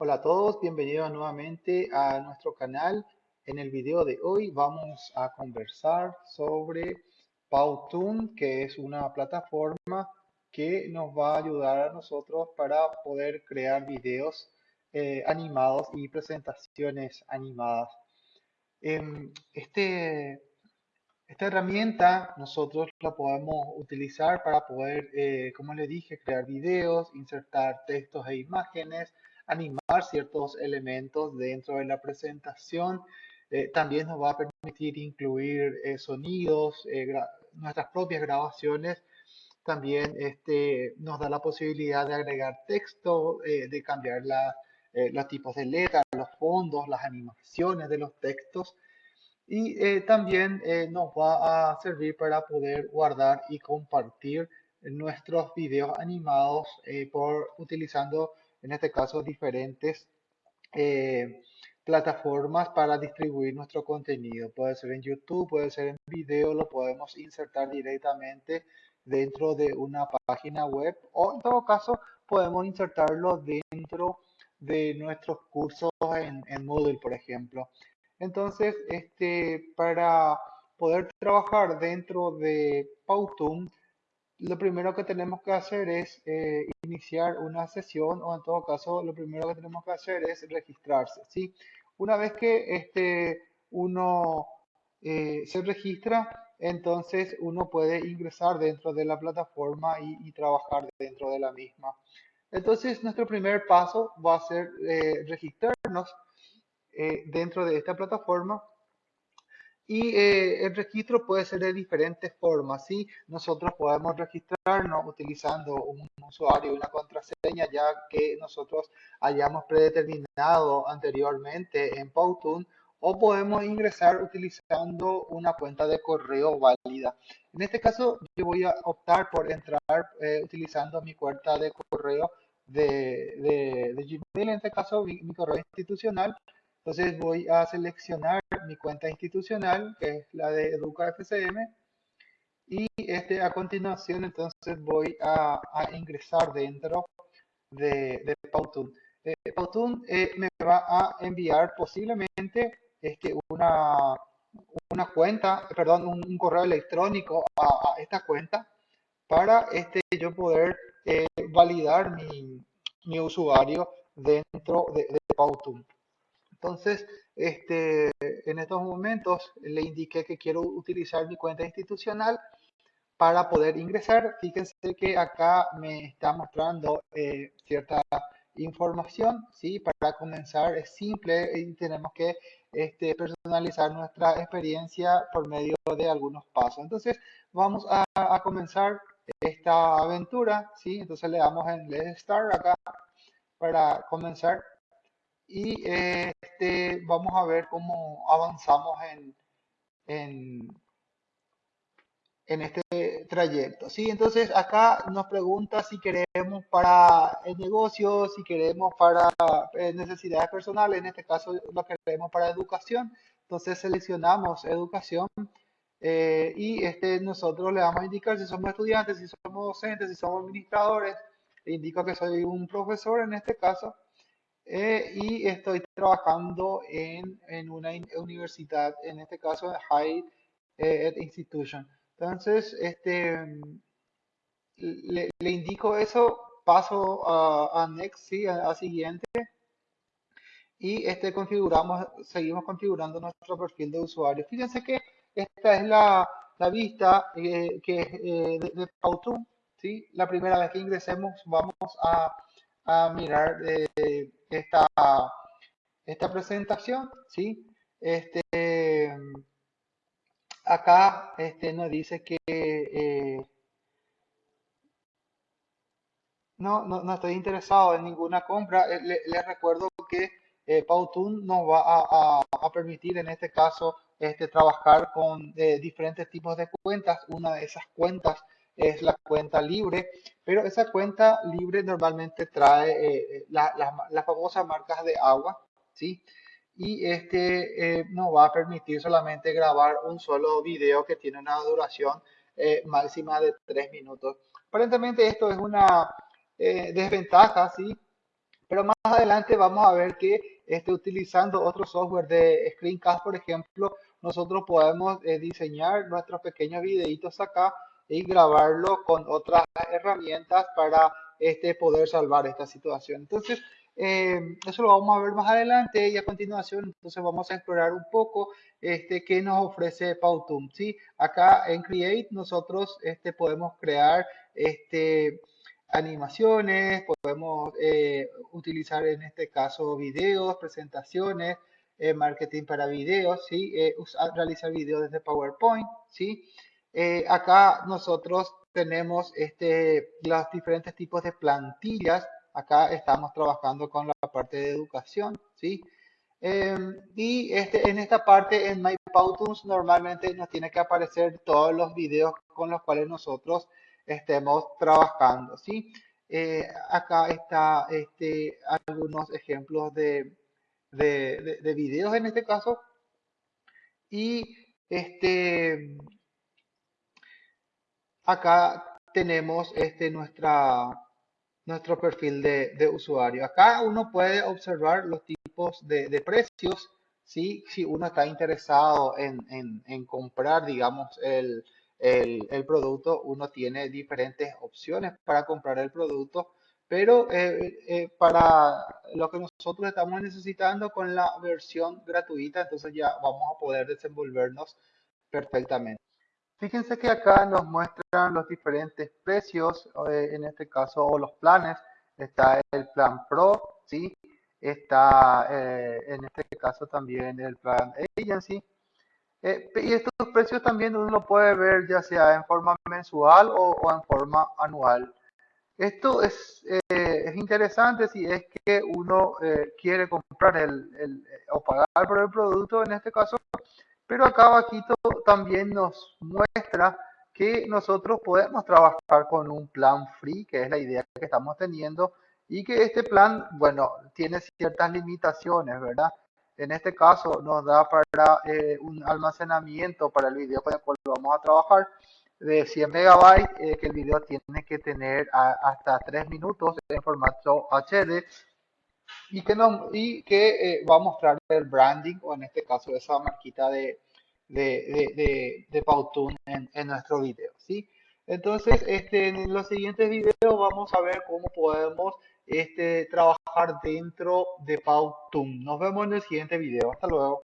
Hola a todos, bienvenidos nuevamente a nuestro canal. En el video de hoy vamos a conversar sobre Powtoon, que es una plataforma que nos va a ayudar a nosotros para poder crear videos eh, animados y presentaciones animadas. Em, este, esta herramienta nosotros la podemos utilizar para poder, eh, como les dije, crear videos, insertar textos e imágenes, animar ciertos elementos dentro de la presentación. Eh, también nos va a permitir incluir eh, sonidos, nuestras propias grabaciones. También este, nos da la posibilidad de agregar texto, de cambiar los tipos de letras, los fondos, las animaciones de los textos y eh, también eh, nos va a servir para poder guardar y compartir nuestros videos animados eh, por utilizando en este caso diferentes plataformas para distribuir nuestro contenido. Puede ser en YouTube, puede ser en video, lo podemos insertar directamente dentro de una página web o en todo caso podemos insertarlo dentro de nuestros cursos en, en Moodle, por ejemplo. Entonces, este, para poder trabajar dentro de Powtoon, lo primero que tenemos que hacer es eh, iniciar una sesión o en todo caso lo primero que tenemos que hacer es registrarse. ¿sí? Una vez que este, uno eh, se registra, entonces uno puede ingresar dentro de la plataforma y, trabajar dentro de la misma. Entonces nuestro primer paso va a ser eh, registrarnos dentro de esta plataforma. Y eh, el registro puede ser de diferentes formas. ¿sí? Nosotros podemos registrarnos utilizando un usuario y una contraseña ya que nosotros hayamos predeterminado anteriormente en Powtoon o podemos ingresar utilizando una cuenta de correo válida. En este caso yo voy a optar por entrar eh, utilizando mi cuenta de correo de, de, Gmail, en este caso mi correo institucional entonces voy a seleccionar mi cuenta institucional, que es la de Educa FCM, y este, a continuación entonces voy a, ingresar dentro de, de Powtoon. Eh, eh, me va a enviar posiblemente este, una, una cuenta, perdón, un, correo electrónico a, esta cuenta para este, yo poder eh, validar mi, mi, usuario dentro de, de. Entonces, este, en estos momentos le indiqué que quiero utilizar mi cuenta institucional para poder ingresar. Fíjense que acá me está mostrando eh, cierta información, ¿sí? Para comenzar es simple y tenemos que este, personalizar nuestra experiencia por medio de algunos pasos. Entonces, vamos a, a comenzar esta aventura, ¿sí? Entonces le damos en Let's Start acá para comenzar y este, vamos a ver cómo avanzamos en, en, en este trayecto. ¿sí? Entonces acá nos pregunta si queremos para el negocio, si queremos para eh, necesidades personales, en este caso lo queremos para educación. Entonces seleccionamos educación eh, y este, nosotros le vamos a indicar si somos estudiantes, si somos docentes, si somos administradores. indico que soy un profesor en este caso eh, y estoy trabajando en, en, una universidad, en este caso High Ed Institution. Entonces, este, le, le indico eso, paso a, a Next, ¿sí? a, siguiente, y este, configuramos, seguimos configurando nuestro perfil de usuario. Fíjense que esta es la, la vista eh, que, eh, de, de Powtoon, ¿sí? La primera vez que ingresemos vamos a a mirar eh, esta, esta presentación, ¿sí? Este, acá este, nos dice que eh, no, no, estoy interesado en ninguna compra. Eh, les recuerdo que eh, Powtoon nos va a, a, permitir en este caso este, trabajar con diferentes tipos de cuentas. Una de esas cuentas es la cuenta libre, pero esa cuenta libre normalmente trae eh, las famosas marcas de agua, ¿sí? Y este eh, nos va a permitir solamente grabar un solo video que tiene una duración eh, máxima de 3 minutos. Aparentemente esto es una desventaja, ¿sí? Pero más adelante vamos a ver que este, utilizando otro software de Screencast, por ejemplo, nosotros podemos eh, diseñar nuestros pequeños videitos acá y grabarlo con otras herramientas para este, poder salvar esta situación. Entonces, eh, eso lo vamos a ver más adelante y a continuación, entonces vamos a explorar un poco este, qué nos ofrece Powtoon. ¿sí? Acá en Create nosotros este, podemos crear este, animaciones, podemos eh, utilizar en este caso videos, presentaciones, eh, marketing para videos, ¿sí? realizar videos desde PowerPoint. ¿sí? Acá nosotros tenemos este, los diferentes tipos de plantillas acá estamos trabajando con la parte de educación, ¿sí? Em, y este, en esta parte, en MyPowtoons, normalmente nos tiene que aparecer todos los videos con los cuales nosotros estemos trabajando, ¿sí? Eh, acá está este, algunos ejemplos de, de, de, videos en este caso. Y este, acá tenemos este, nuestra, nuestro perfil de, usuario. Acá uno puede observar los tipos de, precios, ¿sí? si uno está interesado en, comprar, digamos, el, producto, uno tiene diferentes opciones para comprar el producto, pero eh, eh, para lo que nosotros estamos necesitando con la versión gratuita, entonces ya vamos a poder desenvolvernos perfectamente. Fíjense que acá nos muestran los diferentes precios, eh, en este caso, o los planes. Está el plan Pro, ¿sí? Está eh, en este caso también el plan Agency. Eh, y estos precios también uno lo puede ver ya sea en forma mensual o, en forma anual. Esto es, es, interesante si es que uno quiere comprar el, el, o pagar por el producto, en este caso, pero acá abajito también nos muestra que nosotros podemos trabajar con un plan free, que es la idea que estamos teniendo, y que este plan, bueno, tiene ciertas limitaciones, ¿verdad? En este caso nos da para eh, un almacenamiento para el video con el cual vamos a trabajar de 100 megabytes, eh, que el video tiene que tener hasta 3 minutos en formato HD y que, nos, y que eh, va a mostrar el branding o en este caso esa marquita de, de, de, de, Powtoon en, en, nuestro video. ¿sí? Entonces, este, en los siguientes videos vamos a ver cómo podemos este, trabajar dentro de Powtoon. Nos vemos en el siguiente video. Hasta luego.